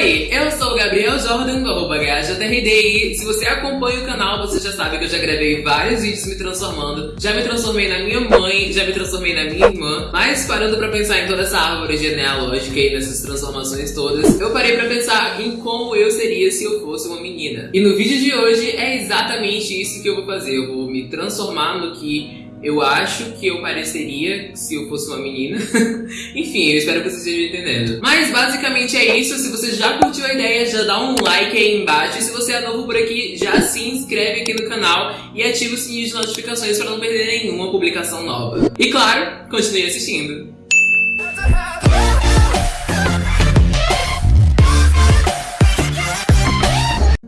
Oi, eu sou o Gabriel Jordan do arroba HJRDI. Se você acompanha o canal, você já sabe que eu já gravei vários vídeos me transformando. Já me transformei na minha mãe, já me transformei na minha irmã. Mas parando pra pensar em toda essa árvore genealógica e nessas transformações todas, eu parei pra pensar em como eu seria se eu fosse uma menina. E no vídeo de hoje é exatamente isso que eu vou fazer. Eu vou me transformar no que eu acho que eu pareceria se eu fosse uma menina. Enfim, eu espero que vocês estejam entendendo. Mas basicamente é isso. Se você já curtiu a ideia, já dá um like aí embaixo. E se você é novo por aqui, já se inscreve aqui no canal e ativa o sininho de notificações para não perder nenhuma publicação nova. E claro, continue assistindo.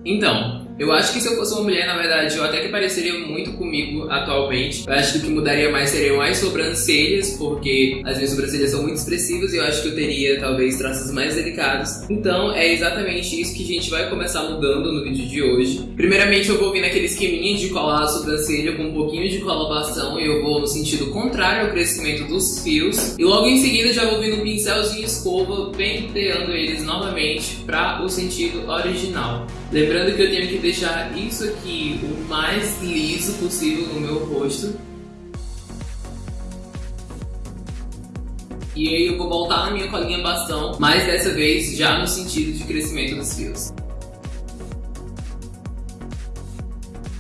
Então, eu acho que se eu fosse uma mulher, na verdade, eu até que pareceria muito comigo atualmente. Eu acho que o que mudaria mais seriam as sobrancelhas, porque as minhas sobrancelhas são muito expressivas e eu acho que eu teria, talvez, traços mais delicados. Então, é exatamente isso que a gente vai começar mudando no vídeo de hoje. Primeiramente, eu vou vir naquele esqueminha de colar a sobrancelha com um pouquinho de colabação e eu vou no sentido contrário ao crescimento dos fios. E logo em seguida, já vou vir no pincelzinho escova, penteando eles novamente para o sentido original. Lembrando que eu tenho que deixar isso aqui o mais liso possível no meu rosto. E aí eu vou voltar na minha colinha bastão, mas dessa vez já no sentido de crescimento dos fios.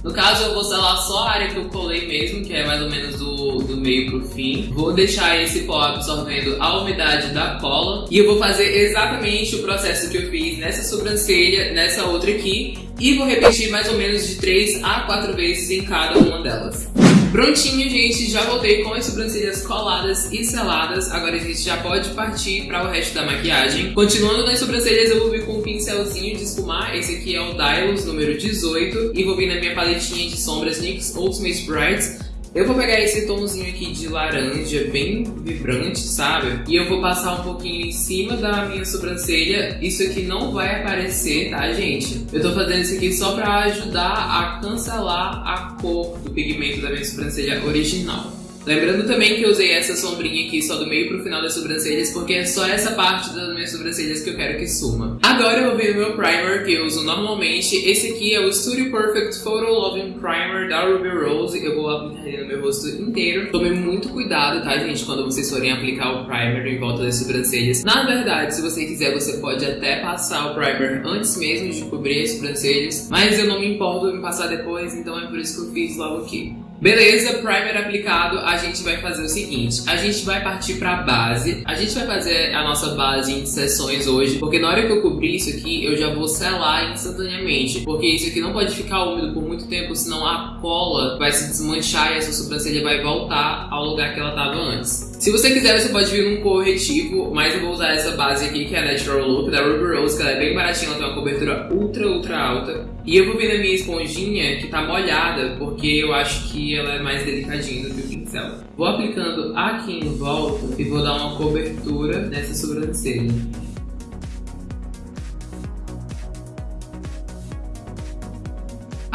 No caso, eu vou selar só a área que eu colei mesmo, que é mais ou menos do, do meio pro fim. Vou deixar esse pó absorvendo a umidade da cola. E eu vou fazer exatamente o processo que eu fiz nessa sobrancelha, nessa outra aqui. E vou repetir mais ou menos de 3 a 4 vezes em cada uma delas. Prontinho, gente, já voltei com as sobrancelhas coladas e seladas. Agora a gente já pode partir para o resto da maquiagem. Continuando nas sobrancelhas, eu vou vir com um pincelzinho de esfumar. Esse aqui é o Dylos número 18. E vou vir na minha paletinha de sombras NYX Ultimate Bright eu vou pegar esse tomzinho aqui de laranja, bem vibrante, sabe? E eu vou passar um pouquinho em cima da minha sobrancelha. Isso aqui não vai aparecer, tá, gente? Eu tô fazendo isso aqui só pra ajudar a cancelar a cor do pigmento da minha sobrancelha original. Lembrando também que eu usei essa sombrinha aqui só do meio pro final das sobrancelhas, porque é só essa parte das minhas sobrancelhas que eu quero que suma. Agora eu vou ver o meu primer que eu uso normalmente. Esse aqui é o Studio Perfect Photo Loving Primer da Ruby Rose. Eu vou aplicar ele no meu rosto inteiro. Tome muito cuidado, tá, gente, quando vocês forem aplicar o primer em volta das sobrancelhas. Na verdade, se você quiser, você pode até passar o primer antes mesmo de cobrir as sobrancelhas, mas eu não me importo em passar depois, então é por isso que eu fiz logo aqui. Beleza, primer aplicado, a gente vai fazer o seguinte, a gente vai partir pra base, a gente vai fazer a nossa base em sessões hoje, porque na hora que eu cobrir isso aqui, eu já vou selar instantaneamente, porque isso aqui não pode ficar úmido por muito tempo, senão a cola vai se desmanchar e a sua sobrancelha vai voltar ao lugar que ela estava antes. Se você quiser, você pode vir num corretivo, mas eu vou usar essa base aqui, que é a Natural Look, da Ruby Rose, que ela é bem baratinha, ela tem uma cobertura ultra, ultra alta. E eu vou vir na minha esponjinha, que tá molhada, porque eu acho que ela é mais delicadinha do que o pincel. Vou aplicando aqui em volta e vou dar uma cobertura nessa sobrancelha.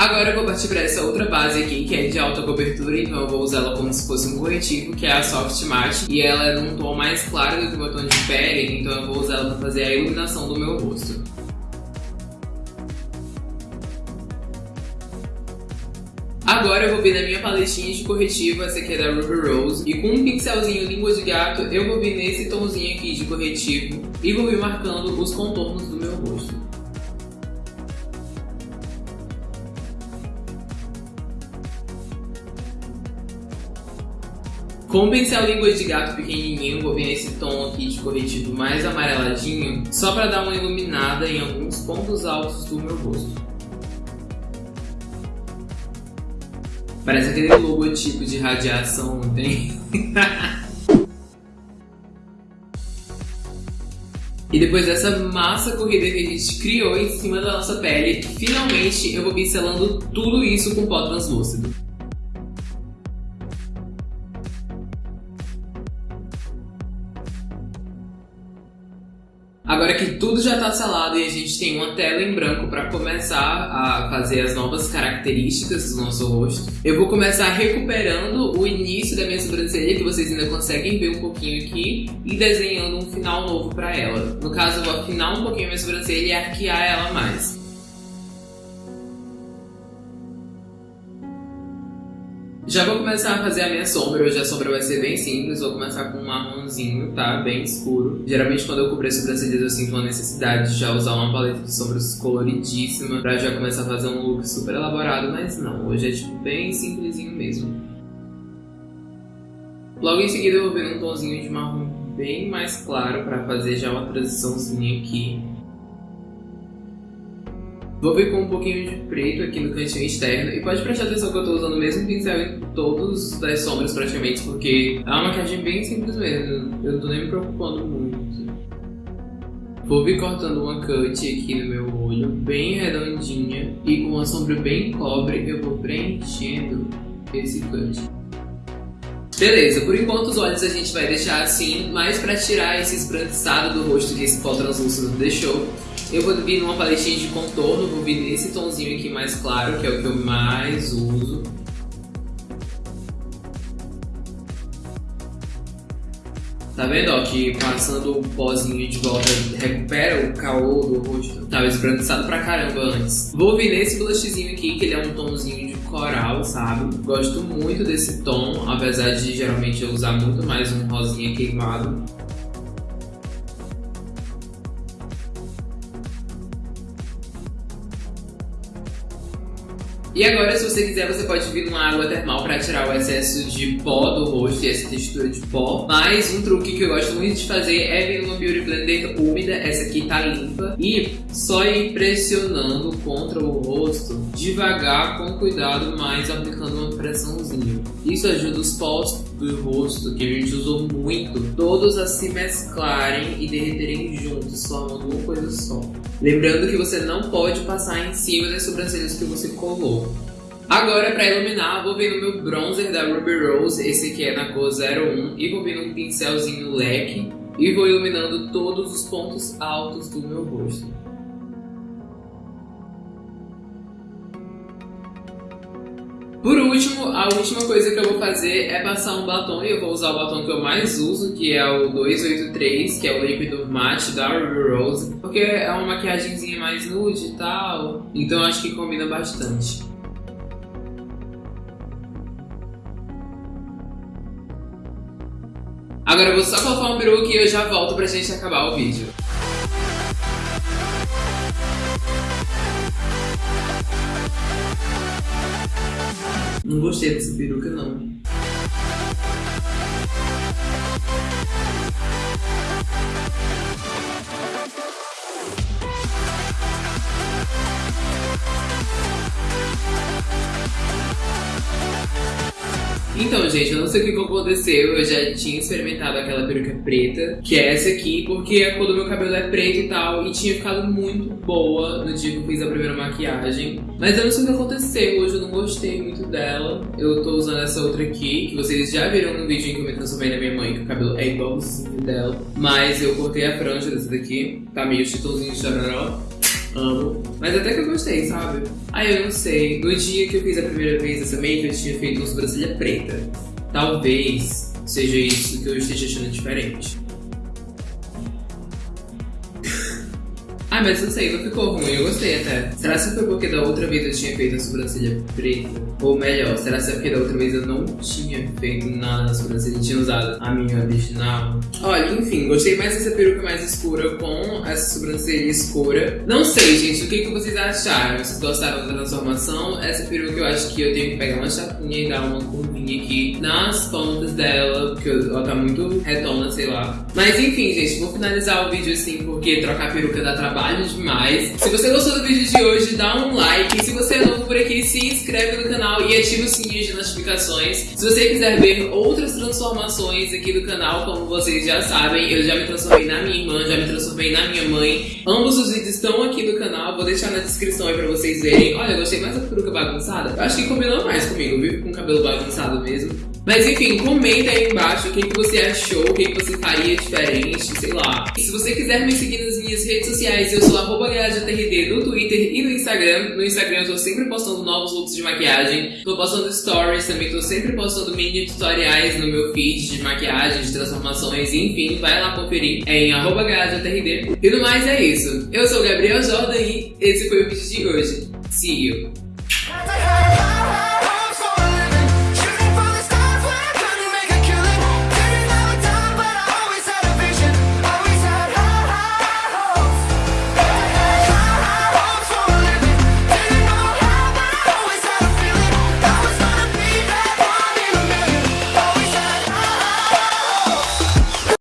Agora eu vou partir para essa outra base aqui, que é de alta cobertura, então eu vou usar ela como se fosse um corretivo, que é a Soft Matte. E ela é num tom mais claro do que o tom de pele, então eu vou usar ela para fazer a iluminação do meu rosto. Agora eu vou vir na minha paletinha de corretivo, essa aqui é da Ruby Rose, e com um pincelzinho língua de gato, eu vou vir nesse tomzinho aqui de corretivo e vou vir marcando os contornos do meu rosto. Com o pincel língua de gato pequenininho, vou vir nesse tom aqui de corretivo mais amareladinho, só para dar uma iluminada em alguns pontos altos do meu rosto. Parece aquele logotipo de radiação, não tem? E depois dessa massa corrida que a gente criou em cima da nossa pele, finalmente eu vou pincelando tudo isso com pó translúcido. Agora que tudo já tá selado e a gente tem uma tela em branco para começar a fazer as novas características do nosso rosto, eu vou começar recuperando o início da minha sobrancelha, que vocês ainda conseguem ver um pouquinho aqui, e desenhando um final novo para ela. No caso, eu vou afinar um pouquinho a minha sobrancelha e arquear ela mais. Já vou começar a fazer a minha sombra, hoje a sombra vai ser bem simples, vou começar com um marronzinho, tá? Bem escuro. Geralmente quando eu cubro as sobrancelhas eu sinto uma necessidade de já usar uma paleta de sombras coloridíssima pra já começar a fazer um look super elaborado, mas não, hoje é tipo bem simplesinho mesmo. Logo em seguida eu vou vir um tomzinho de marrom bem mais claro pra fazer já uma transiçãozinha aqui Vou vir com um pouquinho de preto aqui no cantinho externo. E pode prestar atenção que eu estou usando o mesmo pincel em todos as sombras praticamente, porque é uma maquiagem bem simples mesmo. Eu não tô nem me preocupando muito. Vou vir cortando uma cut aqui no meu olho, bem redondinha. E com uma sombra bem cobre, eu vou preenchendo esse cut. Beleza, por enquanto os olhos a gente vai deixar assim, mas para tirar esse esbranquiçado do rosto que esse pó translúcido deixou, eu vou vir numa paletinha de contorno, vou vir nesse tomzinho aqui mais claro, que é o que eu mais uso. Tá vendo, ó, que passando o pozinho de volta recupera o caô do rosto. Tava esbranquiçado pra caramba antes. Vou vir nesse blushzinho aqui, que ele é um tomzinho de coral, sabe? Gosto muito desse tom, apesar de geralmente eu usar muito mais um rosinha queimado. E agora, se você quiser, você pode vir numa água termal para tirar o excesso de pó do rosto e essa textura de pó. Mas um truque que eu gosto muito de fazer é vir numa Beauty Blender úmida, essa aqui tá limpa, e só ir pressionando contra o rosto, devagar, com cuidado, mas aplicando uma pressãozinha. Isso ajuda os pós do rosto, que a gente usou muito, todos a se mesclarem e derreterem juntos, formando uma coisa só. Lembrando que você não pode passar em cima das sobrancelhas que você colou. Agora, para iluminar, vou vir no meu bronzer da Ruby Rose, esse aqui é na cor 01, e vou vir num pincelzinho leque e vou iluminando todos os pontos altos do meu rosto. Por último, a última coisa que eu vou fazer é passar um batom e eu vou usar o batom que eu mais uso, que é o 283, que é o líquido matte da Ruby Rose, porque é uma maquiagemzinha mais nude e tal, então acho que combina bastante. Agora eu vou só colocar um peruca e eu já volto pra gente acabar o vídeo. Não gostei dessa peruca, não. Então, gente, eu não sei o que aconteceu. Eu já tinha experimentado aquela peruca preta, que é essa aqui, porque a cor do meu cabelo é preto e tal, e tinha ficado muito boa no dia que eu fiz a primeira maquiagem. Mas eu não sei o que aconteceu, hoje eu não gostei muito dela. Eu tô usando essa outra aqui, que vocês já viram no vídeo em que eu me transformei na minha mãe, que o cabelo é igualzinho dela. Mas eu cortei a franja dessa daqui, tá meio chitãozinho de chororó. Amo. Mas até que eu gostei, sabe? Ah, eu não sei. No dia que eu fiz a primeira vez essa make, eu tinha feito uma sobrancelha preta. Talvez seja isso que eu esteja achando diferente. Ah, mas não sei, não ficou ruim, eu gostei até. Será que foi porque da outra vez eu tinha feito a sobrancelha preta? Ou melhor, será que é porque da outra vez eu não tinha feito nada na sobrancelha, tinha usado a minha original? Olha, enfim, gostei mais dessa peruca mais escura com essa sobrancelha escura. Não sei, gente, o que, que vocês acharam? Vocês gostaram da transformação? Essa peruca eu acho que eu tenho que pegar uma chapinha e dar uma aqui nas pontas dela, porque ela tá muito retona, sei lá. Mas enfim, gente, vou finalizar o vídeo assim, porque trocar peruca dá trabalho demais. Se você gostou do vídeo de hoje, dá um like. Se você é novo por aqui, se inscreve no canal e ativa o sininho de notificações. Se você quiser ver outras transformações aqui do canal, como vocês já sabem, eu já me transformei na minha irmã, já me transformei na minha mãe. Ambos os vídeos estão aqui no canal, vou deixar na descrição aí pra vocês verem. Olha, eu gostei mais da peruca bagunçada. Eu acho que combinou mais comigo, viu? Com o cabelo bagunçado mesmo. Mas enfim, comenta aí embaixo o que, que você achou, o que, que você faria diferente, sei lá. E se você quiser me seguir nas minhas redes sociais, eu sou arroba no Twitter e no Instagram. No Instagram eu tô sempre postando novos looks de maquiagem, tô postando stories, também tô sempre postando mini tutoriais no meu feed de maquiagem, de transformações, enfim, vai lá conferir é em arroba E no mais é isso. Eu sou o Gabriel Jordan e esse foi o vídeo de hoje. See you!